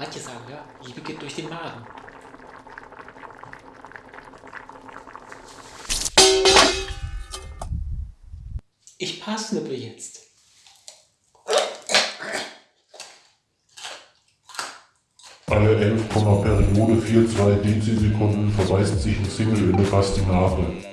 Manche sagen, ja, Liebe geht durch den Magen. Ich passnippe jetzt. Alle 11, Periode 42 Dezisekunden verweist sich ein Single in der Fastinare.